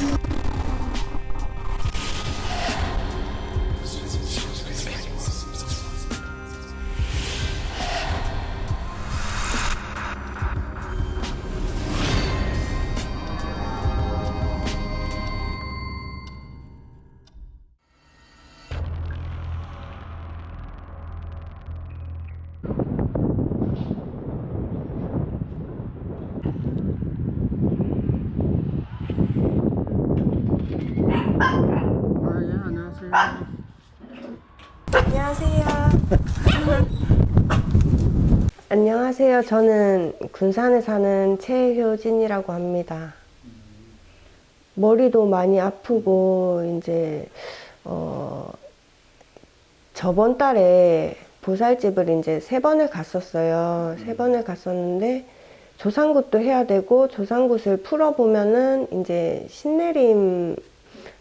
you 안녕하세요. 저는 군산에 사는 최효진이라고 합니다. 머리도 많이 아프고 이제 어 저번 달에 보살집을 이제 세 번을 갔었어요. 세 번을 갔었는데 조상굿도 해야 되고 조상굿을 풀어보면은 이제 신내림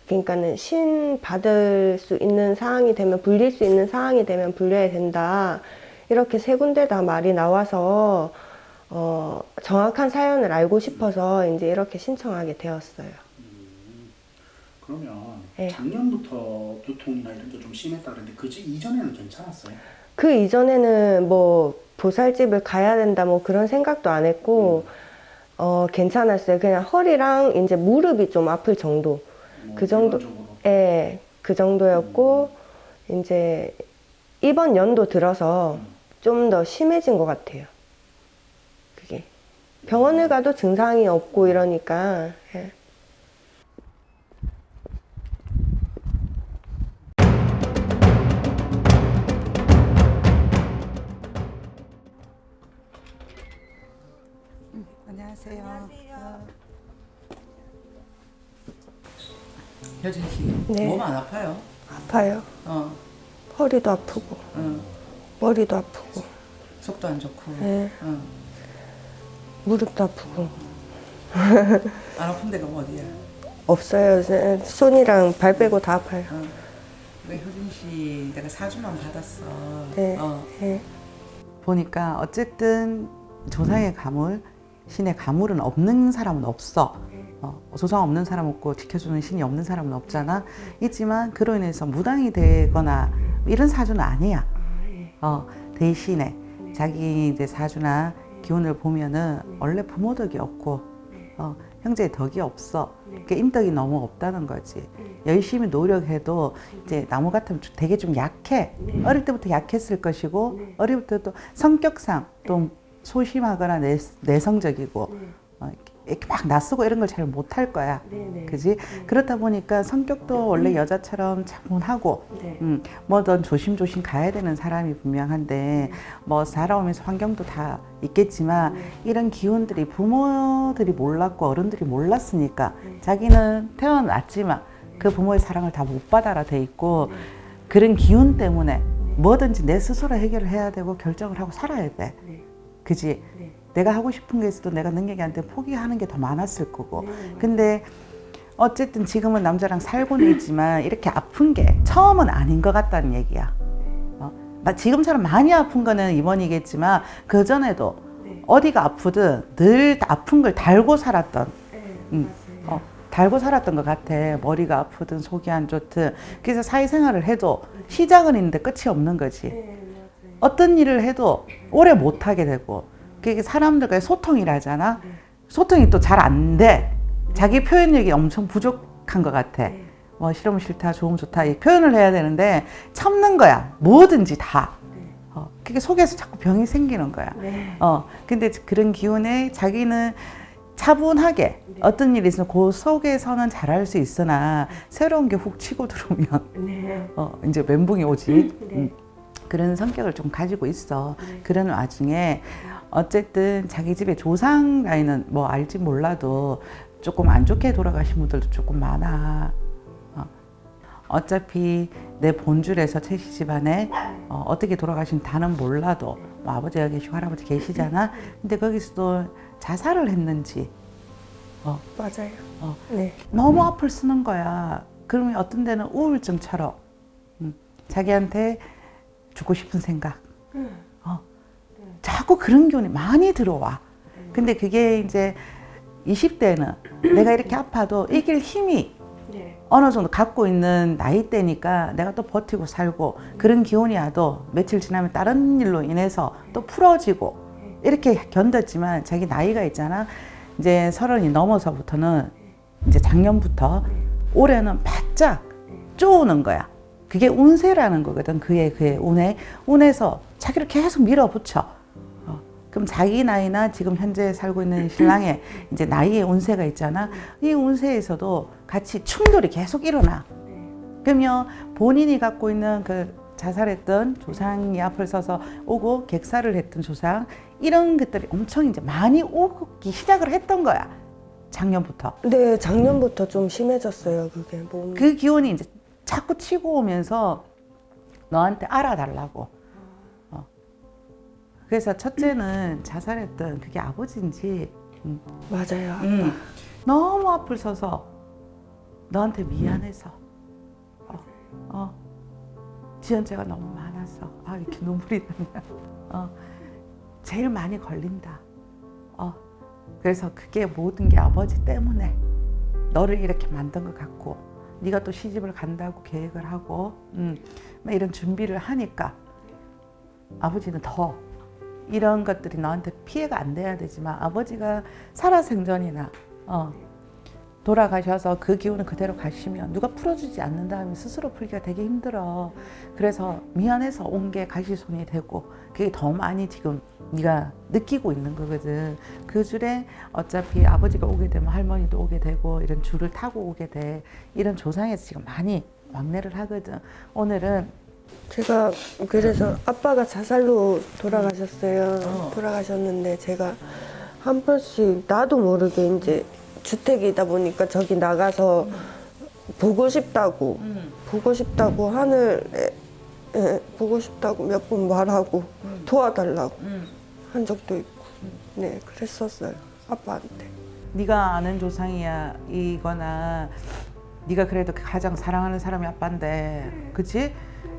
그러니까는 신 받을 수 있는 상황이 되면 불릴 수 있는 상황이 되면 불려야 된다. 이렇게 세 군데 다 말이 나와서 어, 정확한 사연을 알고 싶어서 이제 이렇게 신청하게 되었어요. 그러면 네. 작년부터 두통이나 이런 게 좀 심했다 그랬는데 그 이전에는 괜찮았어요? 그 이전에는 뭐 보살집을 가야 된다 뭐 그런 생각도 안 했고 어, 괜찮았어요. 그냥 허리랑 이제 무릎이 좀 아플 정도. 뭐 그 정도-? 예, 그 정도였고 이제 이번 연도 들어서 좀 더 심해진 것 같아요. 그게 병원을 가도 증상이 없고 이러니까 예. 안녕하세요. 어. 효진 씨, 네. 몸 안 아파요? 아파요. 어, 허리도 아프고 어, 머리도 아프고 속도 안 좋고, 네. 어. 무릎도 아프고 안 아픈 데가 어디야? 없어요. 네, 손이랑 발 빼고 다 아파요. 어. 왜 효진 씨 내가 사주만 받았어. 네. 어. 예. 보니까 어쨌든 조상의 가물, 신의 가물은 없는 사람은 없어. 어, 조상 없는 사람 없고 지켜주는 신이 없는 사람은 없잖아. 있지만 그로 인해서 무당이 되거나 이런 사주는 아니야. 어, 대신에 자기 이제 사주나 기운을 보면은 원래 부모 덕이 없고 어, 형제의 덕이 없어. 그러니까 인덕이 너무 없다는 거지. 열심히 노력해도 이제 나무 같으면 좀- 되게 좀 약해. 어릴 때부터 약했을 것이고 어릴 때도 성격상 좀 소심하거나 내, 내성적이고 어, 이렇게- 막 낯서고 이런 걸 잘 못할 거야. 네, 그지? 그렇다 보니까 성격도 원래 여자처럼 차분하고 네. 음, 뭐든 조심조심 가야 되는 사람이 분명한데 뭐 살아오면서 환경도 다 있겠지만 이런 기운들이 부모들이 몰랐고 어른들이 몰랐으니까 자기는 태어났지만 그 부모의 사랑을 다 못 받아라 돼 있고 그런 기운 때문에 뭐든지 내 스스로 해결을 해야 되고 결정을 하고 살아야 돼. 그지? 내가 하고 싶은 게 있어도 내가 능력이 안 되면 포기하는 게 더 많았을 거고. 근데 어쨌든 지금은 남자랑 살고는 있지만 이렇게 아픈 게 처음은 아닌 것 같다는 얘기야. 어? 나 지금처럼 많이 아픈 거는 이번이겠지만 그 전에도 어디가 아프든 늘 아픈 걸 달고 살았던, 음, 어, 달고 살았던 것 같아. 머리가 아프든 속이 안 좋든. 그래서 사회생활을 해도 시작은 있는데 끝이 없는 거지. 어떤 일을 해도 오래 못 하게 되고 그게 사람들과의 소통이라잖아. 소통이 또 잘 안 돼. 자기 표현력이 엄청 부족한 것 같아. 뭐 싫으면 싫다, 좋으면 좋다 이 표현을 해야 되는데 참는 거야. 뭐든지 다. 어, 그게 속에서 자꾸 병이 생기는 거야. 네. 어, 근데 그런 기운에 자기는 차분하게 어떤 일이 있으면 그 속에서는 잘할 수 있으나 새로운 게 훅 치고 들어오면 네. 어, 이제 멘붕이 오지. 음, 그런 성격을 좀 가지고 있어. 그런 와중에 어쨌든 자기 집에 조상 라인은 뭐 알지 몰라도 조금 안 좋게 돌아가신 분들도 조금 많아. 어. 어차피 내 본줄에서 최씨 집안에 어, 어떻게 돌아가신 다는 몰라도 뭐 아버지가 계시고 할아버지 계시잖아. 근데 거기서도 자살을 했는지 어, 맞아요. 어, 네. 너무 앞을 쓰는 거야. 그러면 어떤 데는 우울증처럼 음, 자기한테 죽고 싶은 생각. 어, 자꾸 그런 기운이 많이 들어와. 근데 그게 이제 20대는 내가 이렇게 아파도 이길 힘이 네. 어느 정도 갖고 있는 나이대니까 내가 또 버티고 살고 그런 기운이 와도 며칠 지나면 다른 일로 인해서 또 풀어지고 이렇게 견뎠지만 자기 나이가 있잖아. 이제 서른이 넘어서부터는 이제 작년부터 올해는 바짝 쪼우는 거야 그게 운세라는 거거든 그의 그의 운에 운에서 자기를 계속 밀어붙여 어, 그럼 자기 나이나 지금 현재 살고 있는 신랑의 이제 나이의 운세가 있잖아. 이 운세에서도 같이 충돌이 계속 일어나. 그러면 본인이 갖고 있는 그 자살했던 조상이 앞을 서서 오고 객사를 했던 조상 이런 것들이 엄청 이제 많이 오기 시작을 했던 거야. 작년부터. 네, 작년부터 좀 심해졌어요. 그게 몸. 그 기운이 이제 자꾸 치고 오면서 너한테 알아달라고. 어. 그래서 첫째는 자살했던 그게 아버지인지 음, 맞아요. 음, 너무 앞을 서서 너한테 미안해서. 어, 어, 지연죄가 너무 많아서. 아 이렇게 눈물이 나냐 어, 제일 많이 걸린다. 어, 그래서 그게 모든 게 아버지 때문에 너를 이렇게 만든 것 같고 네가 또 시집을 간다고 계획을 하고 음, 막 이런 준비를 하니까 아버지는 더 이런 것들이 너한테 피해가 안 돼야 되지만 아버지가 살아생전이나 어, 돌아가셔서 그 기운을 그대로 가시면 누가 풀어주지 않는다면 스스로 풀기가 되게 힘들어. 그래서 미안해서 온 게 가시손이 되고 그게 더 많이 지금 네가 느끼고 있는 거거든. 그 줄에 어차피 아버지가 오게 되면 할머니도 오게 되고 이런 줄을 타고 오게 돼. 이런 조상에서 지금 많이 왕래를 하거든. 오늘은 제가 그래서 아빠가 자살로 돌아가셨어요. 어. 돌아가셨는데 제가 한 번씩 나도 모르게 이제 주택이다 보니까 저기 나가서 보고 싶다고 보고 싶다고 하늘에 예, 보고 싶다고 몇 번 말하고 도와달라고 한 적도 있고. 네 그랬었어요 아빠한테. 네가 아는 조상이야 이거나 네가 그래도 가장 사랑하는 사람이 아빠인데 그치?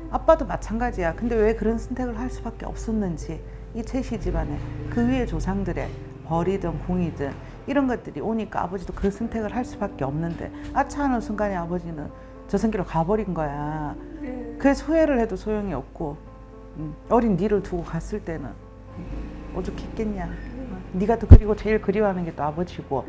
아빠도 마찬가지야. 근데 왜 그런 선택을 할 수밖에 없었는지 이 최씨 집안에 그 위에 조상들의 벌이든 공이든 이런 것들이 오니까 아버지도 그 선택을 할 수밖에 없는데 아차 하는 순간에 아버지는 저 생기로 가버린 거야. 그래서 후회를 해도 소용이 없고 음, 어린 니를 두고 갔을 때는 오죽했겠냐. 어, 네가 또 그리고 제일 그리워하는 게 또 아버지고.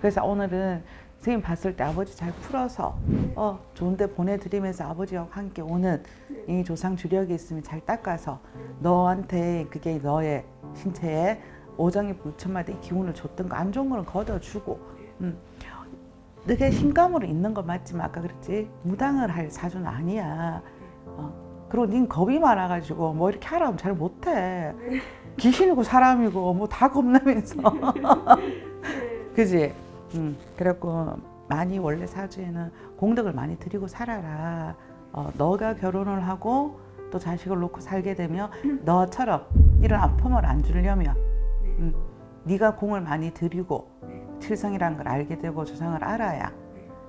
그래서 오늘은 선생님 봤을 때 아버지 잘 풀어서 어 좋은데 보내드리면서 아버지와 함께 오는 이 조상 주력이 있으면 잘 닦아서 너한테 그게 너의 신체에 오정이 불천마다 이 기운을 줬던 거 안 좋은 거는 걷어주고 음. 너게 신감으로 있는 거 맞지만 아까 그랬지 무당을 할 사주는 아니야 어. 그리고 닌 겁이 많아가지고 뭐 이렇게 하라면 잘 못해 귀신이고 사람이고 뭐 다 겁나면서 그지? 음, 그래갖고 많이 원래 사주에는 공덕을 많이 드리고 살아라 어, 너가 결혼을 하고 또 자식을 놓고 살게 되면 너처럼 이런 아픔을 안 주려면 음, 네가 공을 많이 들이고 칠성이라는 걸 알게 되고 조상을 알아야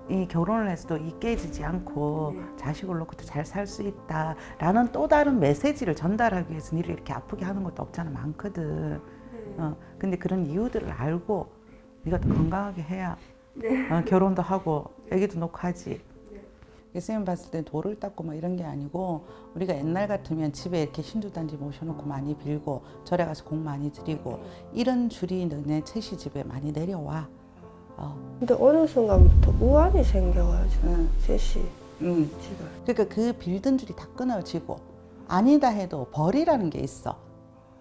이 결혼을 해서도 이 깨지지 않고 자식을 놓고도 잘 살 수 있다라는 또 다른 메시지를 전달하기 위해서 니를 이렇게 아프게 하는 것도 없잖아 많거든. 어, 근데 그런 이유들을 알고 네가 더 건강하게 해야 어, 결혼도 하고 아기도 놓고 하지. 선생님 봤을 때 돌을 닦고 막 이런 게 아니고 우리가 옛날 같으면 집에 이렇게 신주단지 모셔놓고 많이 빌고 절에 가서 공 많이 드리고 이런 줄이 너네 채시 집에 많이 내려와. 어. 근데 어느 순간부터 우환이 생겨가지고 응. 제시 응. 집을 그러니까 그 빌던 줄이 다 끊어지고 아니다 해도 벌이라는 게 있어.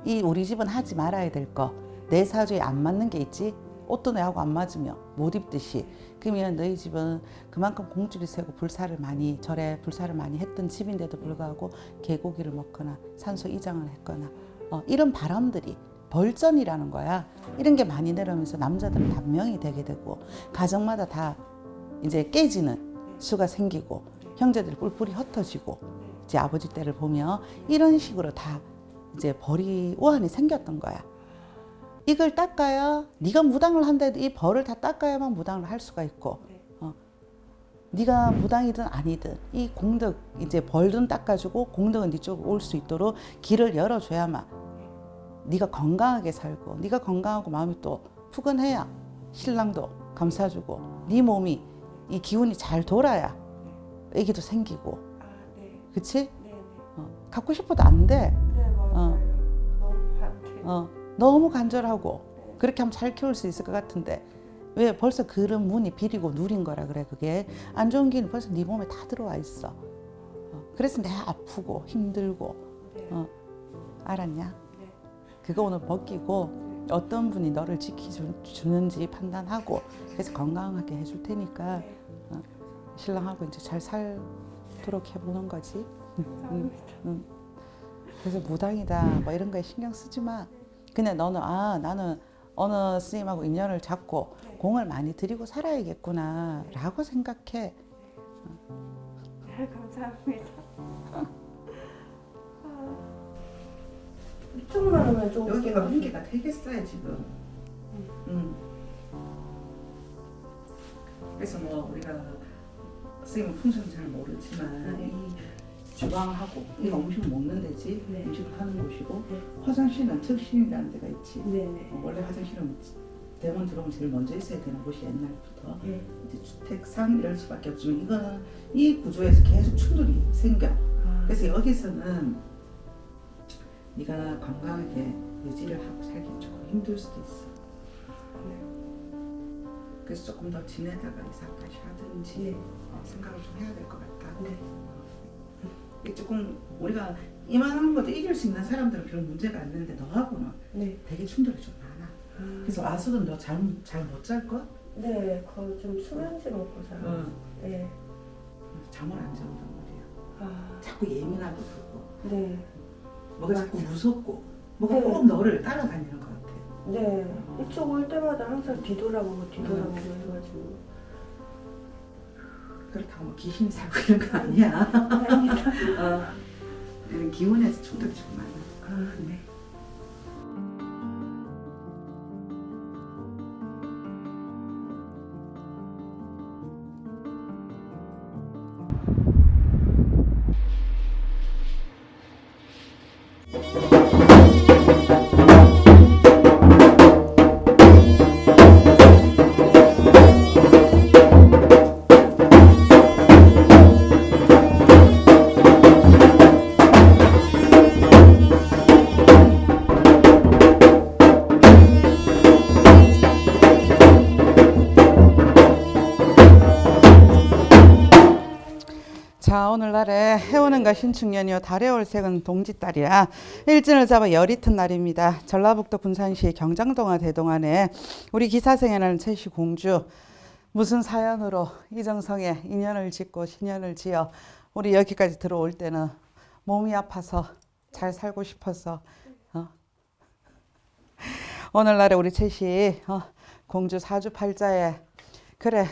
이 우리 집은 하지 말아야 될 거. 내 사주에 안 맞는 게 있지. 옷도 내하고 안 맞으면 못 입듯이. 그러면 너희 집은 그만큼 공줄이 세고 불사를 많이 절에 불사를 많이 했던 집인데도 불구하고 개고기를 먹거나 산소 이장을 했거나 어, 이런 바람들이 벌전이라는 거야. 이런 게 많이 내려오면서 남자들은 단명이 되게 되고 가정마다 다 이제 깨지는 수가 생기고 형제들이 뿔뿔이 흩어지고 이제 아버지 때를 보면 이런 식으로 다 이제 벌이 우환이 생겼던 거야. 이걸 닦아야 네가 무당을 한데도 이 벌을 다 닦아야만 무당을 할 수가 있고 어. 네가 무당이든 아니든 이 공덕 이제 벌든 닦아주고 공덕은 네 쪽으로 올수 있도록 길을 열어줘야만 네가 건강하게 살고 네가 건강하고 마음이 또 푸근해야 신랑도 감싸주고 네 몸이 이 기운이 잘 돌아야 애기도 생기고 아, 네. 그치? 네, 네. 어, 갖고 싶어도 안 돼. 네, 맞아요. 어. 너무. 어, 너무 간절하고 그렇게 하면 잘 키울 수 있을 것 같은데 왜 벌써 그런 문이 비리고 누린 거라 그래 그게 안 좋은 기운이 벌써 네 몸에 다 들어와 있어 어, 그래서 내가 아프고 힘들고 네. 어, 알았냐? 네. 그거 오늘 벗기고 어떤 분이 너를 지켜주는지 판단하고 그래서 건강하게 해줄 테니까 네. 어, 신랑하고 이제 잘 살도록 해보는 거지 응, 응. 그래서 무당이다 뭐 이런 거에 신경 쓰지 마 그냥 너는 아 나는 어느 스님하고 인연을 잡고 공을 많이 들이고 살아야겠구나 라고 생각해 네, 감사합니다. 이쪽만 하면 좀 문제가 되겠어요 지금. 음. 그래서 뭐 우리가 선생님 풍선 잘 모르지만 이 주방하고 이 음식 먹는 데지 네. 음식을 하는 곳이고 네. 화장실은 특실이라는 데가 있지. 네네. 어, 원래 화장실은 대문 들어오면 제일 먼저 있어야 되는 곳이 옛날부터 네. 이제 주택상 이럴 수밖에 없지만 이거는 이 구조에서 계속 충돌이 생겨. 아, 그래서 여기서는 네가 건강하게 유지를 하고 살기 조금 힘들 수도 있어. 그래서 조금 더 지내다가 이사까지 하든지 네. 어, 생각을 좀 해야 될 것 같다. 조금 우리가 이만한 것도 이길 수 있는 사람들은 별 문제가 안 되는데 너하고는 네. 되게 충돌이 좀 많아. 아, 그래서 와서도 너 잘 잘 못 잘 거? 네, 거의 좀 수면제 먹고 살아요. 응. 네. 잠을 안 잔단 말이야. 아, 자꾸 예민하고 그러고 네. 뭐가 자꾸 무섭고 뭐가 네. 꼭 너를 따라다니는 것 같아. 네. 이쪽 올 때마다 항상 뒤돌아보고 뒤돌아보고 해가지고. 그렇다고 뭐 귀신 사고 이런 거 아니야. 다행이다. 어. 기운에서 충돌이 좀 많아. 아, 네. 신축년이요 달의 올색은 동지달이야 일진을 잡아 열이 튼 날입니다 전라북도 군산시 경장동화 대동안에 우리 기사생에는 최씨 공주 무슨 사연으로 이정성에 인연을 짓고 신연을 지어 우리 여기까지 들어올 때는 몸이 아파서 잘 살고 싶어서 어. 오늘날에 우리 최씨 어, 공주 사주팔자에 그래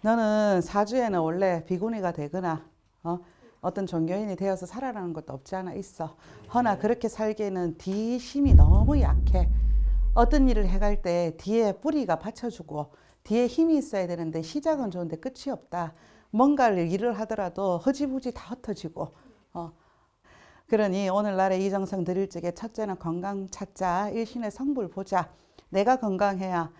너는 사주에는 원래 비구니가 되거나 어? 어떤 종교인이 되어서 살아라는 것도 없지 않아 있어. 허나 그렇게 살기에는 뒤 힘이 너무 약해. 어떤 일을 해갈 때 뒤에 뿌리가 받쳐주고 뒤에 힘이 있어야 되는데 시작은 좋은데 끝이 없다. 뭔가를 일을 하더라도 허지부지 다 흩어지고 어. 그러니 오늘날에 이정성 드릴 적에 첫째는 건강 찾자 일신의 성불 보자 내가 건강해야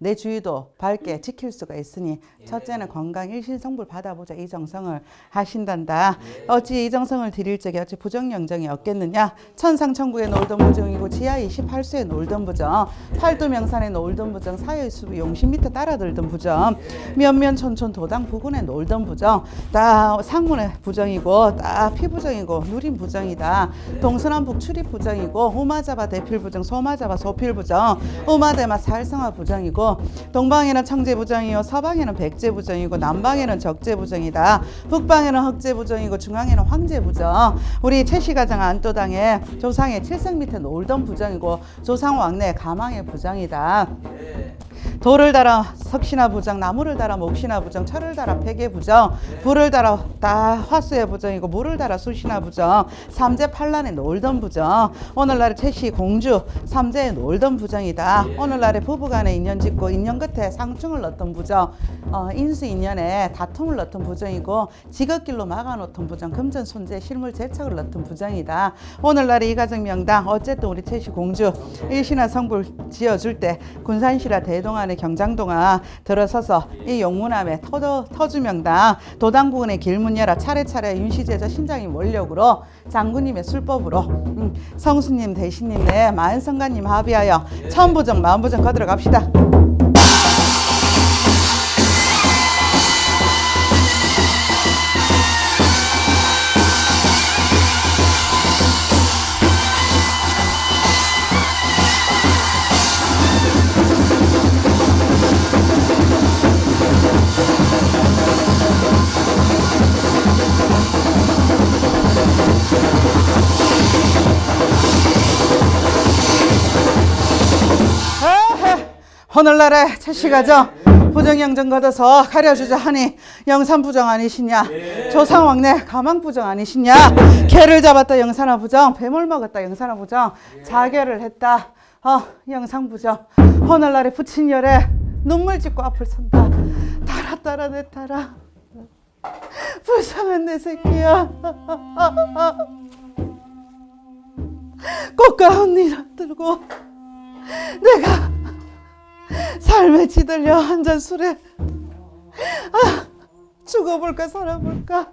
내 주위도 밝게 지킬 수가 있으니 첫째는 건강 일신성불 받아보자. 이 정성을 하신단다. 어찌 이 정성을 드릴 적에 어찌 부정영정이 없겠느냐. 천상천국에 놀던 부정이고 지하 28수에 놀던 부정 팔도명산에 놀던 부정 사여수부 용신 밑에 따라들던 부정 면면촌촌 도당 부근에 놀던 부정 다 상문의 부정이고 다 피부정이고 누린 부정이다. 동서남북 출입 부정이고 우마자바 대필 부정 소마자바 소필 부정 우마대마 살성화 부정이고 동방에는 청제 부정이요 서방에는 백제 부정이고 남방에는 적제 부정이다. 북방에는 흑제 부정이고 중앙에는 황제 부정. 우리 최씨가정 안도당에 조상의 칠성 밑에 놀던 부정이고 조상 왕래 가망의 부정이다. 돌을 달아 석신화 부정, 나무를 달아 목신화 부정, 철을 달아 폐계 부정, 불을 달아 다 화수의 부정이고 물을 달아 수신화 부정, 삼재 팔란에 놀던 부정, 오늘날의 최씨 공주 삼재에 놀던 부정이다. 오늘날의 부부간에 인연 짓고 인연 끝에 상충을 넣던 부정, 어, 인수 인연에 다툼을 넣던 부정이고 직업길로 막아놓던 부정, 금전 손재 실물 재척을 넣던 부정이다. 오늘날의 이 가정 명당 어쨌든 우리 최씨 공주 일신한 성불 지어줄 때 군산시라 대동 그동안의 경장 동안 들어서서 이 용문암의 터주, 터주명당 도당 부근의 길문 열어 차례차례 윤시제자 신장님 원력으로 장군님의 술법으로 음, 성수님 대신님 내 만성가님 합의하여 천부정 만부정 거들어 갑시다. 오늘날의 최씨가죠? 부정영정 걷어서 가려주자 하니 영산부정 아니시냐? 조상왕래 가망부정 아니시냐? 개를 잡았다 영산화 부정 뱀을 먹었다 영산화 부정 자결을 했다 어 영상부정. 오늘날의 부친열에 눈물 짓고 앞을 선다. 따라 따라 내 따라. 불쌍한 내 새끼야. 꽃가운 일 들고 내가 삶에 지들려 한 잔 술에. 아, 죽어볼까 살아볼까?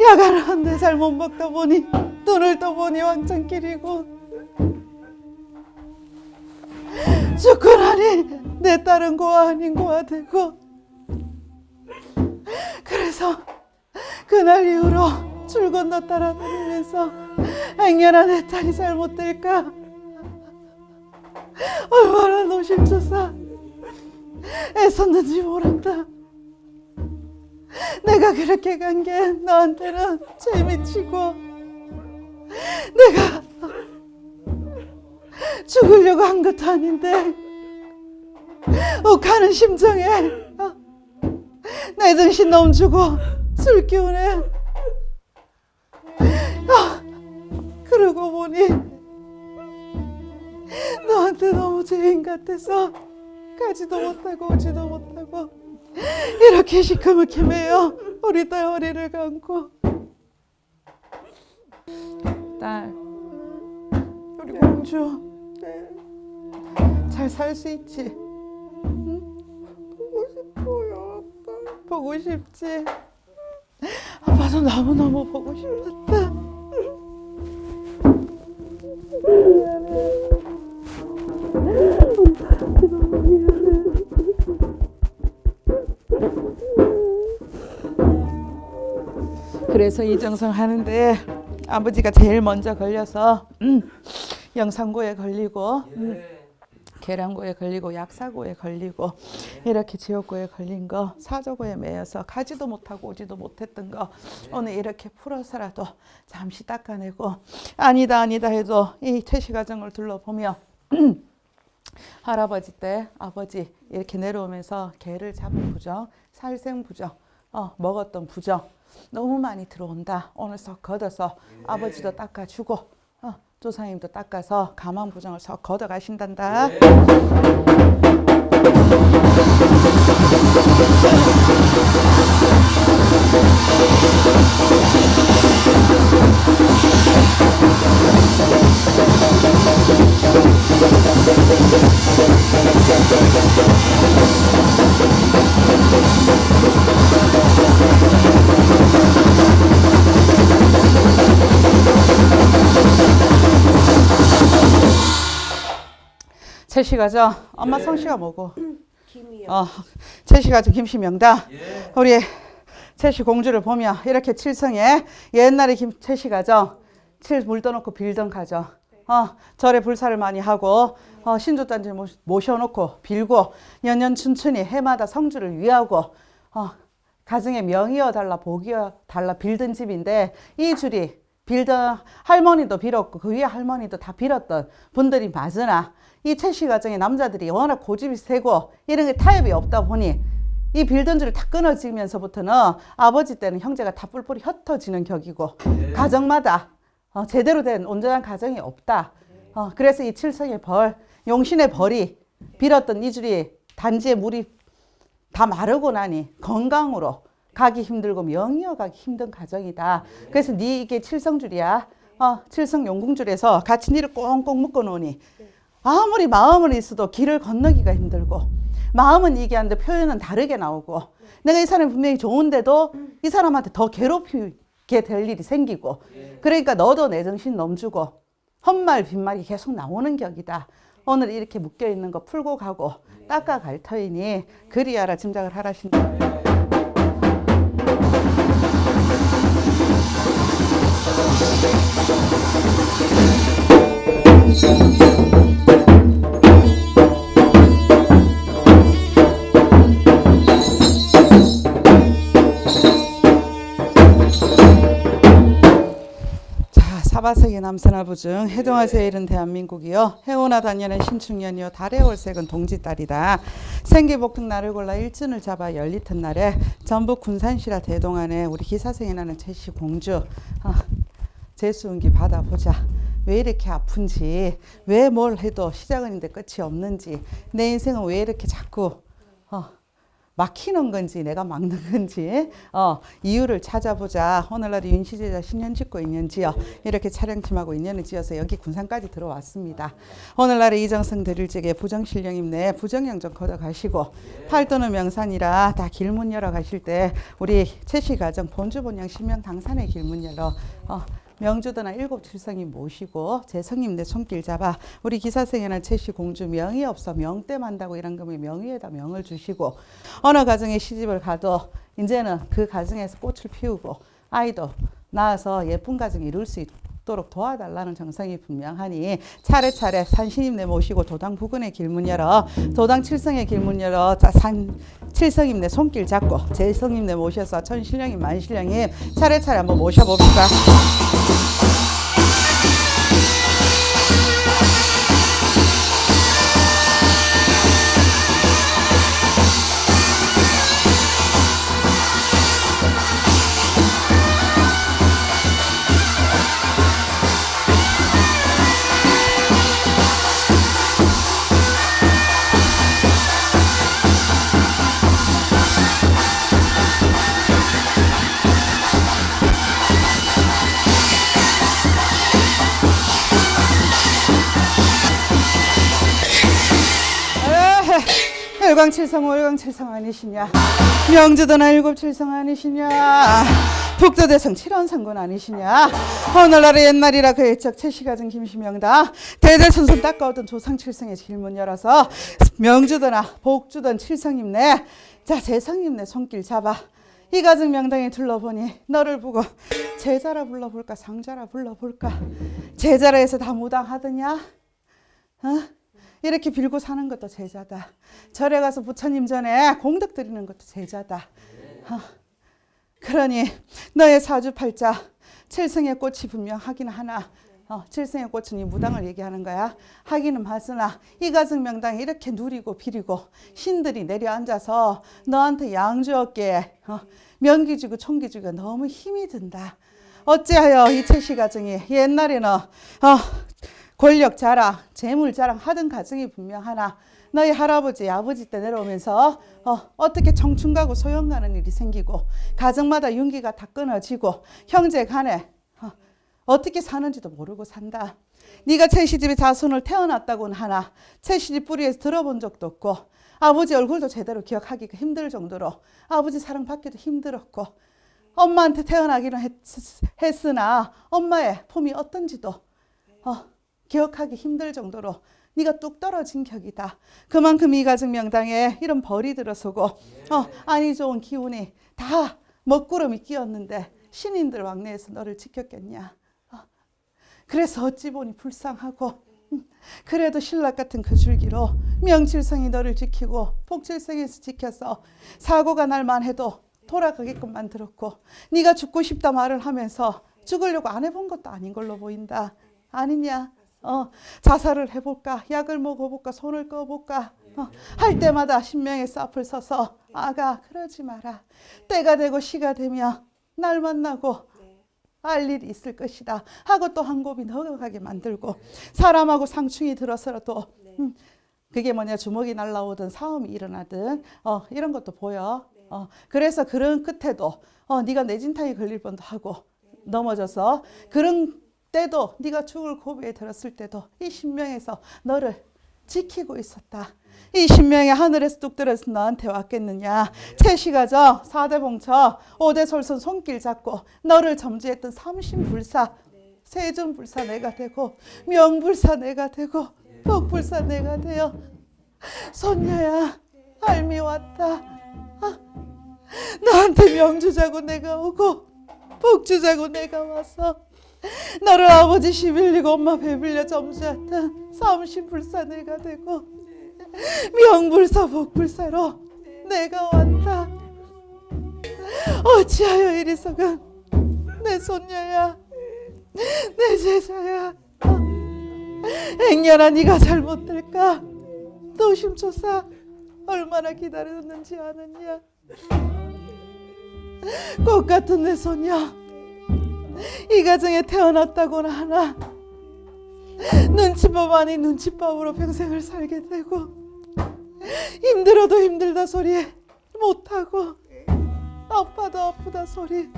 야간을 한대 잘 못 먹다 보니 눈을 떠보니 왕창길이고. 죽고 나니 내 딸은 고아 아닌 고아 되고. 그래서 그날 이후로 줄 건너 따라 다니면서 행여나 내 딸이 잘못될까 얼마나 노심초사 애썼는지 모른다. 내가 그렇게 간 게 너한테는 재미치고 내가 죽으려고 한 것도 아닌데 욱하는 심정에 어, 내 정신 넘주고 술 기운에 아, 그러고 보니 너한테 너무 죄인 같아서 가지도 못하고 오지도 못하고 이렇게 시커멓게 매여 우리 딸 허리를 감고. 딸 우리 공주. 잘살 수 있지? 응? 보고 싶어요 아빠. 보고 싶지? 아빠도 너무너무 보고 싶었다 그래서 이정성 하는데 아버지가 제일 먼저 걸려서 음, 영상고에 걸리고 음, 계량고에 걸리고 약사고에 걸리고 이렇게 지옥고에 걸린 거 사저고에 매여서 가지도 못하고 오지도 못했던 거 오늘 이렇게 풀어서라도 잠시 닦아내고 아니다 아니다 해도 이 퇴시 과정을 둘러보며 할아버지 때 아버지 이렇게 내려오면서 개를 잡은 부정 살생 부정 어, 먹었던 부정 너무 많이 들어온다. 오늘 석 걷어서 아버지도 닦아주고 어, 조상님도 닦아서 가만 부정을 석 걷어 가신단다 채씨가죠? 엄마 성씨가 뭐고? 김이요. 어, 채씨가죠 김씨명다. 우리 채씨 공주를 보면 이렇게 칠성에 옛날에 김 채씨가죠? 칠 물 떠놓고 빌던 가죠. 어, 절에 불사를 많이 하고 어, 신주단지 모- 모셔놓고 빌고 년년 춘춘히 해마다 성주를 위하고 어, 가정에 명이어 달라 복이어 달라 빌던 집인데 이 줄이 빌던 할머니도 빌었고 그 위에 할머니도 다 빌었던 분들이 맞으나 이 채씨 가정의 남자들이 워낙 고집이 세고 이런 게 타협이 없다 보니 이 빌던 줄을 다 끊어지면서부터는 아버지 때는 형제가 다 뿔뿔이 흩어지는 격이고 가정마다 어, 제대로 된 온전한 가정이 없다. 어, 그래서 이 칠성의 벌, 용신의 벌이 빌었던 이 줄이 단지에 물이 다 마르고 나니 건강으로 가기 힘들고 명이어 가기 힘든 가정이다. 그래서 네 이게 칠성줄이야. 어, 칠성 용궁줄에서 같이 니를 꽁꽁 묶어 놓으니 아무리 마음은 있어도 길을 건너기가 힘들고 마음은 이게 하는데 표현은 다르게 나오고 내가 이 사람이 분명히 좋은데도 이 사람한테 더 괴롭히게 될 일이 생기고 그러니까 너도 내 정신 넘주고 헛말 빈말이 계속 나오는 격이다. 오늘 이렇게 묶여 있는 거 풀고 가고 닦아 갈 터이니 그리하라 짐작을 하라신다. 자, 사바세기 남서나부중 해동화 세일은 대한민국이요. 해오나 단년은 신축년이요. 달의 월색은 동지달이다. 생기복등 날을 골라 일진을 잡아 열리튼 날에 전북 군산시라 대동안에 우리 기사생이 나는 제시 공주 아, 제수운기 받아보자. 왜 이렇게 아픈지, 왜 뭘 해도 시작은 있는데 끝이 없는지, 내 인생은 왜 이렇게 자꾸 어, 막히는 건지 내가 막는 건지 어, 이유를 찾아보자. 오늘날 윤시제자 신년 짓고 있는지요. 이렇게 촬영팀하고 인연을 지어서 여기 군산까지 들어왔습니다. 오늘날에 이정성 드릴 적에 부정신령임 내 부정령 좀 걷어 가시고 팔도는 명산이라 다 길문 열어 가실 때 우리 최씨 가정 본주본영 신명 당산의 길문 열어 어, 명주도나 일곱 칠성이 모시고 제 성님 내 손길 잡아 우리 기사생에는 최씨 공주 명이 없어 명때 만다고 이런 거면 명의에다 명을 주시고 어느 가정에 시집을 가도 이제는 그 가정에서 꽃을 피우고 아이도 낳아서 예쁜 가정을 이룰 수 있도록 도와달라는 정성이 분명하니 차례차례 산신임내 모시고 도당 부근의 길문 열어 도당 칠성의 길문 열어 자, 산 칠성임내 손길 잡고 제성임내 모셔서 천신령임 만신령임 차례차례 한번 모셔봅시다. 에헤, 일광칠성 월광칠성 아니시냐? 명주도나 일곱칠성 아니시냐? 북도대성 칠원상군 아니시냐? 오늘날의 옛날이라 그 애적 최씨가정 김시명다. 대대손손 닦아오던 조상칠성의 길문 열어서 명주도나 복주던 칠성임내 자 제성임내 손길 잡아. 이 가정 명당에 둘러보니 너를 보고 제자라 불러볼까 상자라 불러볼까? 제자라 해서 다 무당하더냐? 어? 이렇게 빌고 사는 것도 제자다. 절에 가서 부처님 전에 공덕 드리는 것도 제자다. 어. 그러니 너의 사주팔자 칠성의 꽃이 분명 하긴 하나 어, 칠성의 꽃은 이 무당을 얘기하는 거야. 하기는 맞으나 이 가정 명당에 이렇게 누리고 비리고 신들이 내려앉아서 너한테 양주었기에 어, 명기 주고 총기 주고 너무 힘이 든다. 어찌하여 이 최씨 가정이 옛날에는 어, 권력 자랑, 재물 자랑 하던 가정이 분명하나 너희 할아버지, 아버지 때 내려오면서 어, 어떻게 청춘 가고 소영 가는 일이 생기고 가정마다 윤기가 다 끊어지고 형제 간에 어, 어떻게 사는지도 모르고 산다. 네가 채시집에 자손을 태어났다고는 하나 채시집 뿌리에서 들어본 적도 없고 아버지 얼굴도 제대로 기억하기가 힘들 정도로 아버지 사랑받기도 힘들었고 엄마한테 태어나기는 했, 했으나 엄마의 품이 어떤지도 어, 기억하기 힘들 정도로 네가 뚝 떨어진 격이다. 그만큼 이 가정 명당에 이런 벌이 들어서고 어, 아니 좋은 기운이 다 먹구름이 끼었는데 신인들 왕래에서 너를 지켰겠냐. 어, 그래서 어찌 보니 불쌍하고 음, 그래도 신락 같은 그 줄기로 명칠성이 너를 지키고 복칠성에서 지켜서 사고가 날만 해도 돌아가게끔 만들었고 네가 죽고 싶다 말을 하면서 죽으려고 안 해본 것도 아닌 걸로 보인다. 아니냐? 어, 자살을 해볼까? 약을 먹어볼까? 손을 꺼볼까? 어, 할 때마다 신명에서 앞을 서서 아가 그러지 마라. 때가 되고 시가 되면 날 만나고 알 일이 있을 것이다. 하고 또 한 곱이 넘어가게 만들고 사람하고 상충이 들어서라도 음, 그게 뭐냐 주먹이 날라오든 싸움이 일어나든 어, 이런 것도 보여. 어, 그래서 그런 끝에도 어, 네가 내진탕에 걸릴 뻔도 하고 넘어져서 그런 때도 네가 죽을 고비에 들었을 때도 이 신명에서 너를 지키고 있었다. 20명의 하늘에서 뚝 떨어져서 너한테 왔겠느냐. 채시가정, 4대 봉처, 5대 솔선 손길 잡고 너를 점지했던 삼신불사, 세존불사 내가 되고 명불사 내가 되고 복불사 내가 되어 손녀야 할미 왔다. 아, 너한테 명주자고 내가 오고 복주자고 내가 와서 너를 아버지 시빌리고 엄마 배빌려 점수했던 삼신불사 내가 되고 명불사 복불사로 내가 왔다. 어찌하여 이리서건 내 손녀야 내 제자야? 행여나 네가 잘못될까? 노심초사 얼마나 기다렸는지 아느냐? 꽃 같은 내 손녀 이 가정에 태어났다고나 하나? 눈치밥 아닌 눈치밥으로 평생을 살게 되고 힘들어도 힘들다 소리 못하고 아파도 아프다 소리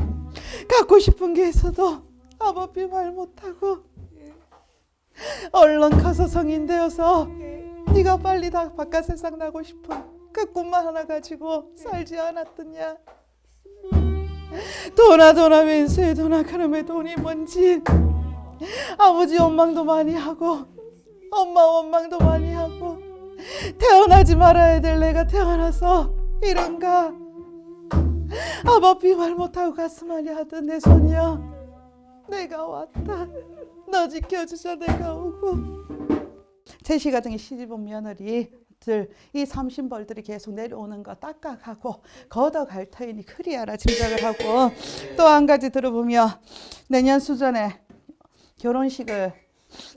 갖고 싶은 게 있어도 아버지 말 못하고 얼른 커서 성인 되어서 네가 빨리 다 바깥 세상 나고 싶은 그 꿈만 하나 가지고 살지 않았더냐 도나 도나 그놈의 돈이 뭔지. 아버지 원망도 많이 하고 엄마 원망도 많이 하고 태어나지 말아야 될 내가 태어나서 이런가. 아버지 말 못하고 가슴앓이 하던 내 손녀 내가 왔다. 너 지켜주자 내가 오고. 제시 가정에 시집 온 며느리들 이 삼신벌들이 계속 내려오는 거 딱딱하고 걷어갈 터이니 그리하라 짐작을 하고 또 한 가지 들어보면 내년 수전에 결혼식을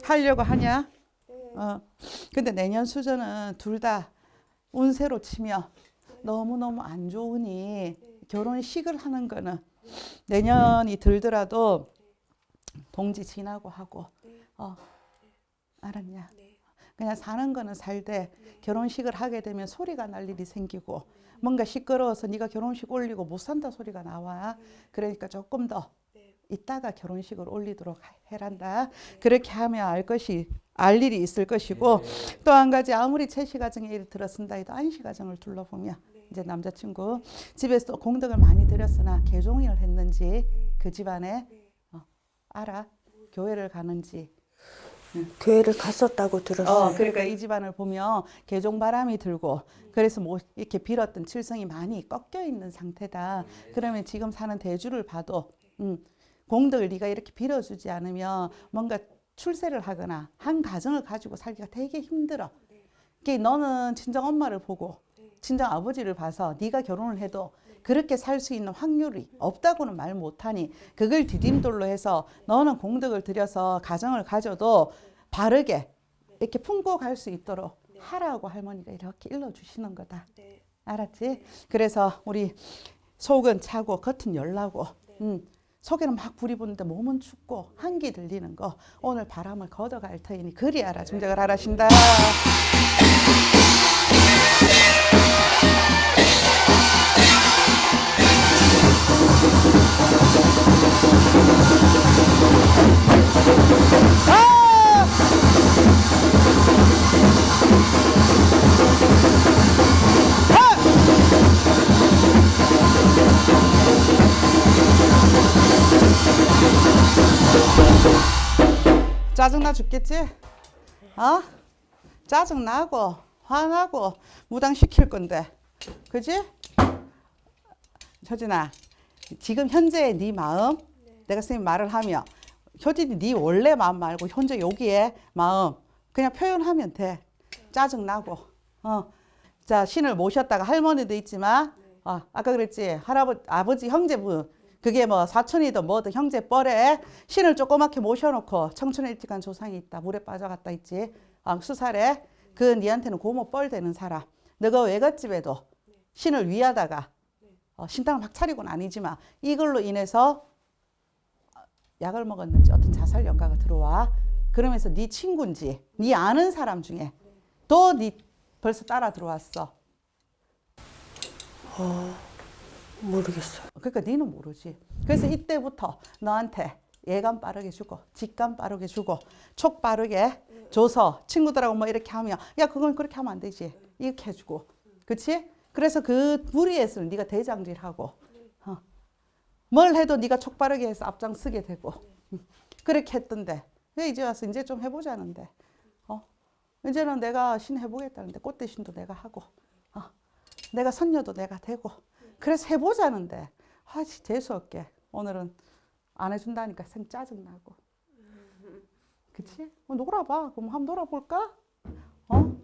하려고 하냐? 어. 근데 내년 수전은 둘 다 운세로 치면 너무너무 안 좋으니 결혼식을 하는 거는 내년이 들더라도 동지 지나고 하고 어 알았냐? 그냥 사는 거는 살되 결혼식을 하게 되면 소리가 날 일이 생기고 뭔가 시끄러워서 네가 결혼식 올리고 못 산다 소리가 나와. 그러니까 조금 더 이따가 결혼식을 올리도록 해란다. 그렇게 하면 알 것이 알 일이 있을 것이고 또 한 가지 아무리 채시 가정에 일을 들었습니다. 해도 안시 가정을 둘러보면 이제 남자친구 집에서 공덕을 많이 들였으나 개종을 했는지 그 집안에 어, 알아? 교회를 가는지 교회를 갔었다고 들었어요. 어, 그러니까 이 집안을 보면 개종 바람이 들고 그래서 뭐 이렇게 빌었던 칠성이 많이 꺾여 있는 상태다. 그러면 지금 사는 대주를 봐도 음, 공덕을 네가 이렇게 빌어주지 않으면 뭔가 출세를 하거나 한 가정을 가지고 살기가 되게 힘들어. 그게 너는 친정 엄마를 보고 친정 아버지를 봐서 네가 결혼을 해도 그렇게 살 수 있는 확률이 없다고는 말 못하니 그걸 디딤돌로 해서 너는 공덕을 들여서 가정을 가져도 바르게 이렇게 품고 갈 수 있도록 하라고 할머니가 이렇게 일러주시는 거다. 알았지? 그래서 우리 속은 차고 겉은 열나고 음, 속에는 막 불이 붙는데 몸은 춥고 한기 들리는 거 오늘 바람을 걷어갈 터이니 그리 알아 중작을 하라신다. 짜증나 죽겠지? 어? 짜증나고 화나고 무당시킬 건데 그지? 효진아 지금 현재의 네 마음 내가 선생님 말을 하면 효진이 네 원래 마음 말고 현재 여기에 마음 그냥 표현하면 돼. 짜증나고. 어. 자 신을 모셨다가 할머니도 있지만 어, 아까 그랬지? 할아버지 아버지 형제분. 그게 뭐 사촌이든 뭐든 형제 뻘에 신을 조그맣게 모셔놓고 청춘에 일찍한 조상이 있다 물에 빠져갔다 있지. 아, 수살에 그 니한테는 고모 뻘 되는 사람. 너가 외갓집에도 신을 위하다가 어, 신당을 막 차리고는 아니지만 이걸로 인해서 약을 먹었는지 어떤 자살 연가가 들어와 그러면서 네 친구인지 네 아는 사람 중에 또 네 벌써 따라 들어왔어 모르겠어요. 그러니까 니는 모르지. 그래서 이때부터 너한테 예감 빠르게 주고 직감 빠르게 주고 촉 빠르게 줘서 친구들하고 뭐 이렇게 하면 야 그건 그렇게 하면 안 되지 이렇게 해주고 그치? 그래서 그 무리에서 네가 대장질하고 어. 뭘 해도 네가 촉바르게 해서 앞장서게 되고 음. 그렇게 했던데 왜 이제 와서 이제 좀 해보자는데 어? 이제는 내가 신 해보겠다는데 꽃대 신도 내가 하고 어. 내가 선녀도 내가 되고 그래서 해보자는데 아 재수 없게 오늘은 안 해준다니까 생 짜증 나고 그치? 어, 놀아봐 그럼 한번 놀아볼까? 어?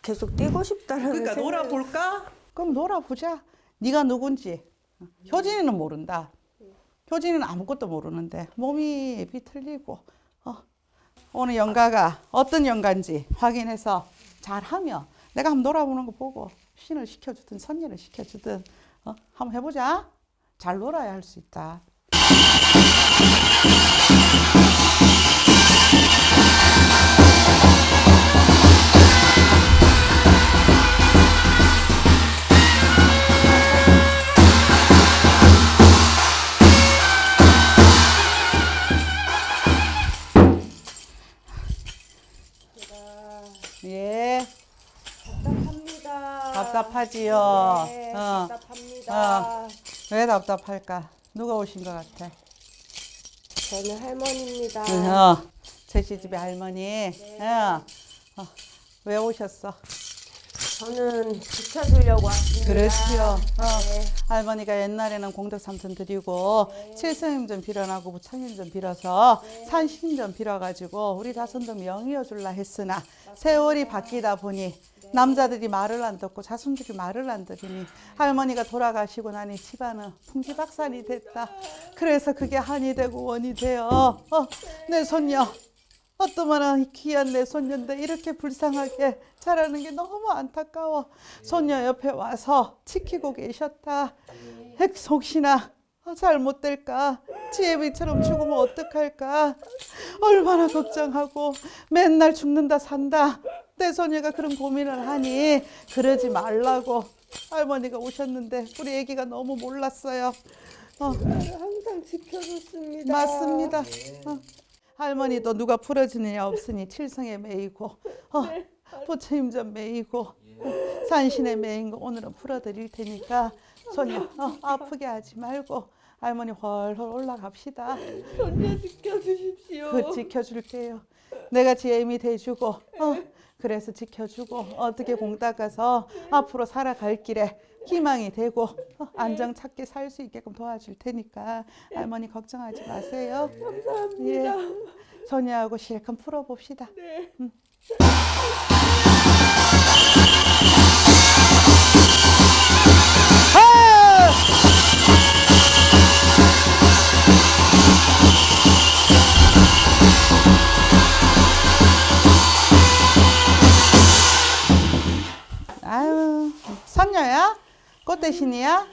계속 뛰고 싶다는 그러니까 놀아볼까? 그럼 놀아보자. 네가 누군지. 효진이는 모른다. 효진이는 아무것도 모르는데 몸이 비틀리고 어. 오늘 연가가 어떤 연가인지 확인해서 잘하면 내가 한번 놀아보는 거 보고 신을 시켜주든 선녀를 시켜주든 어? 한번 해보자. 잘 놀아야 할 수 있다. 답답하지요. 네, 어. 답답합니다. 왜 답답할까? 누가 오신 것 같아? 저는 할머니입니다. 어, 제시 집의 할머니. 어. 어, 왜 오셨어? 저는 지켜주려고 왔습니다. 그렇지요. 어. 네. 할머니가 옛날에는 공덕 삼천 드리고 칠성임 좀 빌어나고 부처님 좀 빌어서 산신 좀 빌어가지고 우리 자손도 명이어 줄라 했으나 세월이 바뀌다 보니 남자들이 말을 안 듣고 자손들이 말을 안 들으니 할머니가 돌아가시고 나니 집안은 풍지박산이 됐다. 그래서 그게 한이 되고 원이 되어 어, 내 손녀 어떠면 귀한 내 손녀인데 이렇게 불쌍하게 자라는 게 너무 안타까워. 손녀 옆에 와서 지키고 계셨다. 핵 혹시나 어, 잘못될까? 지혜비처럼 죽으면 어떡할까? 얼마나 걱정하고 맨날 죽는다 산다. 내 손녀가 그런 고민을 하니 그러지 말라고 할머니가 오셨는데 우리 애기가 너무 몰랐어요. 어, 항상 지켜줬습니다. 맞습니다. 어. 할머니도 누가 풀어주는 애 없으니 칠성에 매이고 어, 부처님 좀 매이고 산신에 매인 거 오늘은 풀어드릴 테니까 손녀 어, 아프게 하지 말고 할머니 훨훨 올라갑시다. 손녀 지켜주십시오. 그 지켜줄게요. 내가 지혜미 돼주고 어, 그래서 지켜주고 어떻게 공 닦아서 앞으로 살아갈 길에 희망이 되고 어, 안정 찾게 살 수 있게끔 도와줄 테니까 할머니 걱정하지 마세요. 감사합니다. 예, 소녀하고 실컷 풀어봅시다. 음. 선녀야? 꽃 대신이야?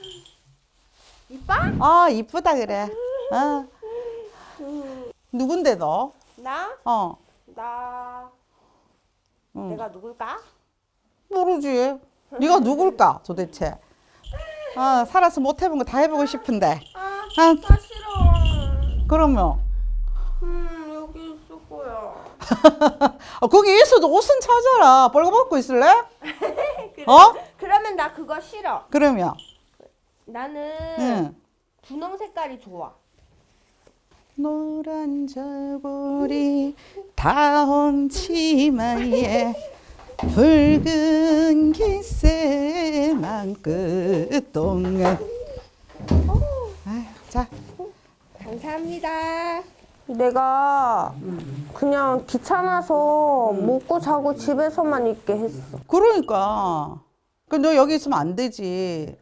이뻐? 아, 이쁘다 그래. 어. 누군데 너? 나? 어. 나. 응. 내가 누굴까? 모르지. 네가 누굴까 도대체? 아 살아서 못 해본 거 다 해보고 싶은데. 아, 아 나 싫어. 그러면 음, 여기 있을 거야. 아, 거기 있어도 옷은 찾아라. 벌거벗고 있을래? 어? 그러면 나 그거 싫어. 그러면 나는 응. 분홍 색깔이 좋아. 노란 저고리 다홍 치마에 붉은 기세만 끝동안. 아유, 자. 감사합니다. 내가 그냥 귀찮아서 먹고 자고 집에서만 있게 했어. 그러니까. 그너 여기 있으면 안 되지.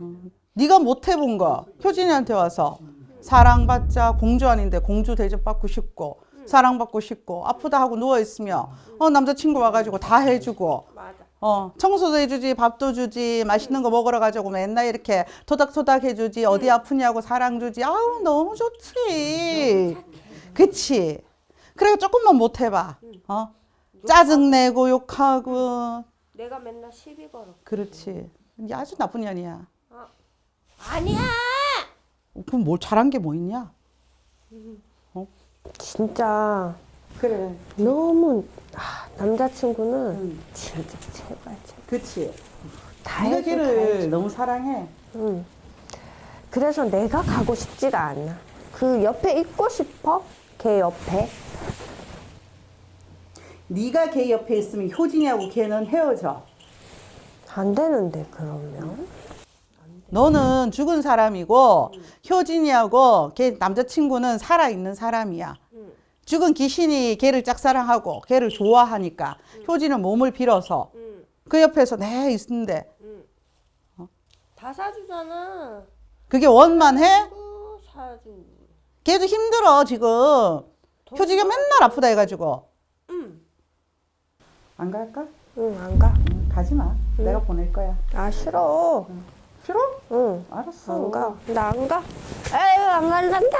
음, 네가 못 해본 거 효진이한테 와서 사랑받자 공주 아닌데 공주 대접받고 싶고 사랑받고 싶고 아프다 하고 누워 있으면 어 남자친구 와가지고 다 해주고 맞아. 어 청소도 해주지 밥도 주지 맛있는 거 먹으러 가자고 맨날 이렇게 토닥토닥 해주지 어디 아프냐고 사랑 주지. 아우 너무 좋지. 그치? 그래 조금만 못 해봐. 어? 짜증 내고 욕하고. 내가 맨날 시비 걸어. 그렇지. 이게 아주 나쁜 년이야. 아니야. 그럼 뭘 잘한 게 뭐 있냐? 진짜 그래. 너무 아, 남자친구는 응. 진짜 제발 제발 그치. 다 네가 해줘 다 걔를. 너무 사랑해. 응. 그래서 내가 가고 싶지가 않아. 그 옆에 있고 싶어? 걔 옆에. 네가 걔 옆에 있으면 효진이하고 걔는 헤어져. 안 되는데 그러면. 너는 죽은 사람이고 효진이하고 걔 남자친구는 살아있는 사람이야. 죽은 귀신이 걔를 짝사랑하고 걔를 좋아하니까 효진은 몸을 빌어서 그 옆에서 내 있는데 다 사주잖아. 그게 원만해? 또 사주. 걔도 힘들어 지금 효진이가 맨날 아프다 해가지고 안 갈까? 응, 안 가. 응, 가지 마 내가 보낼 거야 아, 싫어. 싫어? 응. 알았어 안 가. 나 안 가. 에휴, 안 갈란다.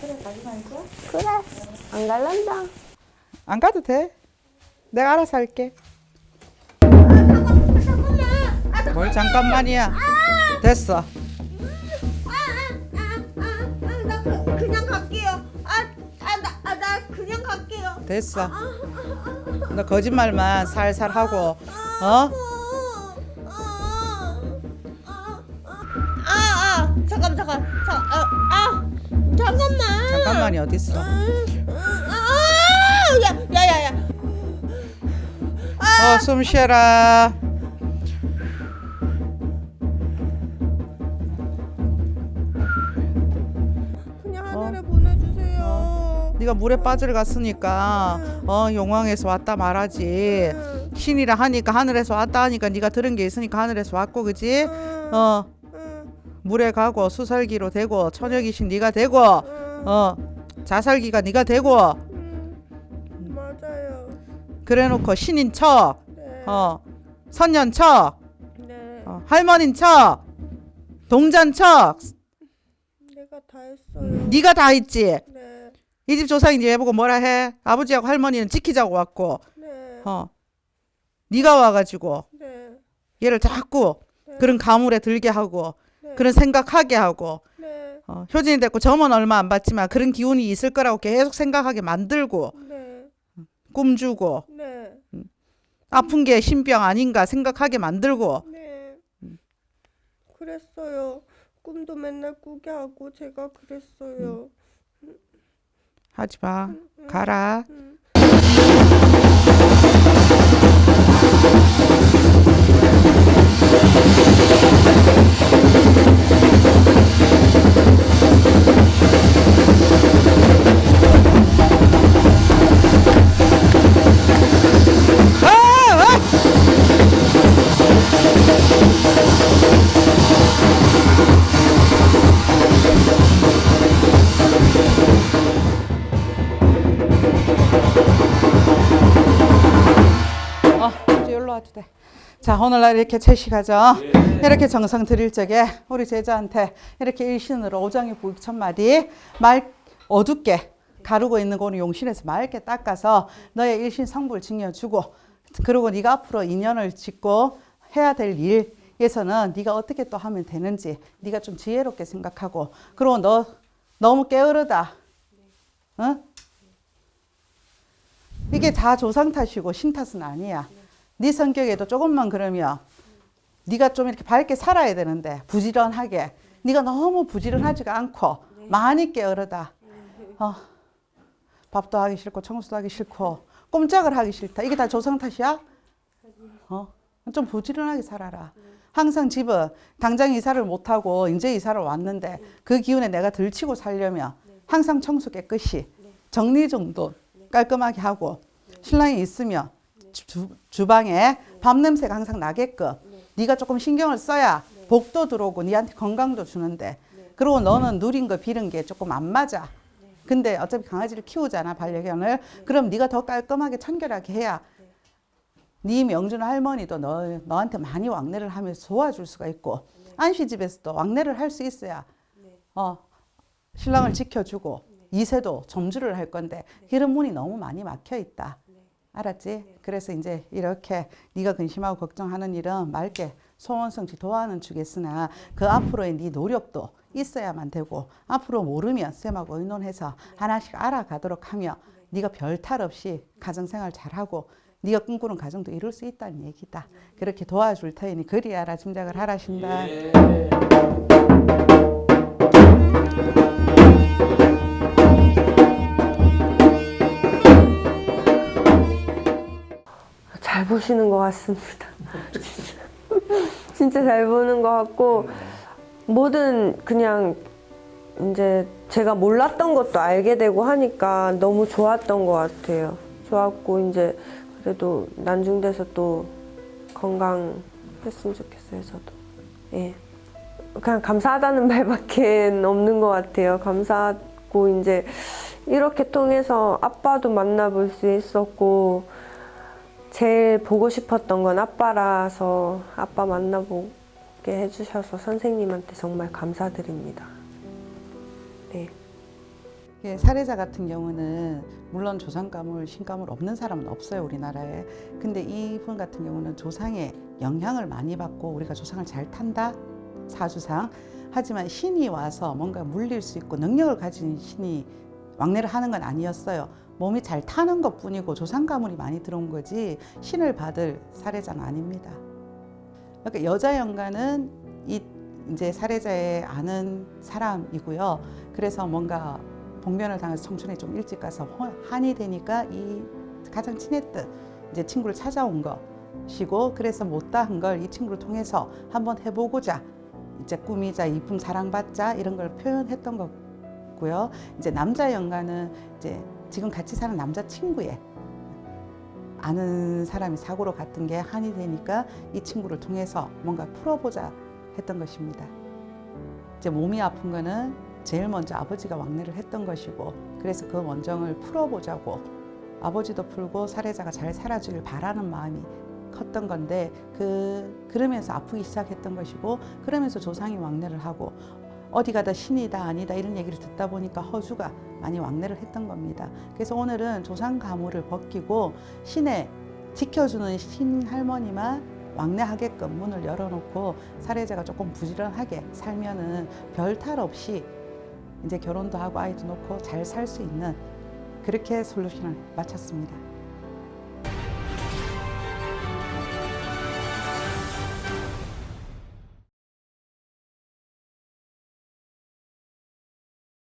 그래 가지 말자 그래. 안 갈란다. 안 가도 돼 내가 알아서 할게 뭘 잠깐만이야 됐어 나 그, 그냥 갈게요. 아, 아, 나, 아, 나 그냥 갈게요. 됐어 너 거짓말만 살살 하고 어? 아, 아, 잠깐, 잠깐, 잠깐, 아, 아, 잠깐만. 잠깐만이 어딨어? 아, 야, 야, 야, 야. 어 숨 쉬어라. 그냥 하늘에 보내주세요. 네가 물에 빠져 갔으니까 어 용왕에서 왔다 말하지. 신이라 하니까 하늘에서 왔다 하니까 네가 들은 게 있으니까 하늘에서 왔고 그지? 어. 물에 가고 수살기로 되고 처녀귀신 네가 되고 어 자살기가 네가 되고. 맞아요. 그래놓고 신인 척 네, 어 선년 척 네, 어, 할머니인 척 동자인 척 내가 다 했어요. 네가 다 했지? 네, 이 집 조상인지 해보고 뭐라 해? 아버지하고 할머니는 지키자고 왔고. 네, 어 네가 와가지고 네, 얘를 자꾸 그런 가물에 들게 하고 네. 그런 생각하게 하고 네, 어, 효진이 됐고 점은 얼마 안 받지만 그런 기운이 있을 거라고 계속 생각하게 만들고 네, 꿈 주고 네, 아픈 게 신병 아닌가 생각하게 만들고. 네. 그랬어요. 꿈도 맨날 꾸게 하고 제가 그랬어요. 하지 마. 가라 와도 돼. 자, 오늘날 이렇게 채식하죠. 이렇게 정성 드릴 적에 우리 제자한테 이렇게 일신으로 오장의 부익 천마디 말 어둡게 가르고 있는 거는 용신에서 맑게 닦아서 너의 일신 성불 증여주고 그리고 네가 앞으로 인연을 짓고 해야 될 일에서는 네가 어떻게 또 하면 되는지 네가 좀 지혜롭게 생각하고 그리고 너 너무 게으르다. 응? 이게 다 조상 탓이고 신 탓은 아니야. 네 성격에도 조금만 그러면 네가 좀 이렇게 밝게 살아야 되는데 부지런하게 네가 너무 부지런하지가 않고 많이 게으르다. 어, 밥도 하기 싫고 청소도 하기 싫고 꼼짝을 하기 싫다. 이게 다 조상 탓이야? 어, 좀 부지런하게 살아라. 항상 집은 당장 이사를 못 하고 이제 이사를 왔는데 그 기운에 내가 들치고 살려면 항상 청소 깨끗이 정리 정돈 깔끔하게 하고 신랑이 있으면 주, 주방에 밥 냄새가 항상 나게끔 네 가 조금 신경을 써야 복도 들어오고 네한테 건강도 주는데 그리고 너는 누린 거 비른 게 조금 안 맞아. 근데 어차피 강아지를 키우잖아 반려견을 그럼 네가 더 깔끔하게 청결하게 해야 네 명준 할머니도 너, 너한테 많이 왕래를 하면서 도와줄 수가 있고 안시 집에서도 왕래를 할 수 있어야 어, 신랑을 지켜주고 이세도 점주를 할 건데 이런 문이 너무 많이 막혀 있다. 알았지? 그래서 이제 이렇게 네가 근심하고 걱정하는 일은 맑게 소원성취 도와는 주겠으나 그 앞으로의 네 노력도 있어야만 되고 앞으로 모르면 쌤하고 의논해서 하나씩 알아가도록 하며 네가 별 탈 없이 가정생활 잘하고 네가 꿈꾸는 가정도 이룰 수 있다는 얘기다. 그렇게 도와줄 테니 그리하라 짐작을 하라신다. 잘 보시는 것 같습니다. 진짜 잘 보는 것 같고 뭐든 그냥 이제 제가 몰랐던 것도 알게 되고 하니까 너무 좋았던 것 같아요. 좋았고 이제 그래도 난중돼서 또 건강했으면 좋겠어요. 저도. 예. 그냥 감사하다는 말밖에 없는 것 같아요. 감사하고 이제 이렇게 통해서 아빠도 만나볼 수 있었고 제일 보고 싶었던 건 아빠라서 아빠 만나보게 해주셔서 선생님한테 정말 감사드립니다. 네. 예, 사례자 같은 경우는 물론 조상 가물, 신가물 없는 사람은 없어요 우리나라에. 근데 이분 같은 경우는 조상의 영향을 많이 받고 우리가 조상을 잘 탄다 사주상. 하지만 신이 와서 뭔가 물릴 수 있고 능력을 가진 신이 왕래를 하는 건 아니었어요. 몸이 잘 타는 것 뿐이고 조상 가물이 많이 들어온 거지 신을 받을 사례자는 아닙니다. 그러니까 여자 연가는 이 이제 사례자의 아는 사람이고요. 그래서 뭔가 봉변을 당해서 청춘에 좀 일찍 가서 호- 한이 되니까 이 가장 친했던 이제 친구를 찾아온 것이고 그래서 못다한 걸 이 친구를 통해서 한번 해보고자 이제 꾸미자 이쁨 사랑받자 이런 걸 표현했던 거고요. 이제 남자 연가는 이제 지금 같이 사는 남자 친구의 아는 사람이 사고로 갔던 게 한이 되니까 이 친구를 통해서 뭔가 풀어보자 했던 것입니다. 이제 몸이 아픈 거는 제일 먼저 아버지가 왕래를 했던 것이고 그래서 그 원정을 풀어보자고 아버지도 풀고 사례자가 잘 살아주길 바라는 마음이 컸던 건데 그 그러면서 아프기 시작했던 것이고 그러면서 조상이 왕래를 하고 어디 가 다 신이다 아니다 이런 얘기를 듣다 보니까 허주가 많이 왕래를 했던 겁니다. 그래서 오늘은 조상 가물을 벗기고 신의 지켜주는 신 할머니만 왕래하게끔 문을 열어놓고 사례자가 조금 부지런하게 살면은 별 탈 없이 이제 결혼도 하고 아이도 놓고 잘 살 수 있는 그렇게 솔루션을 마쳤습니다.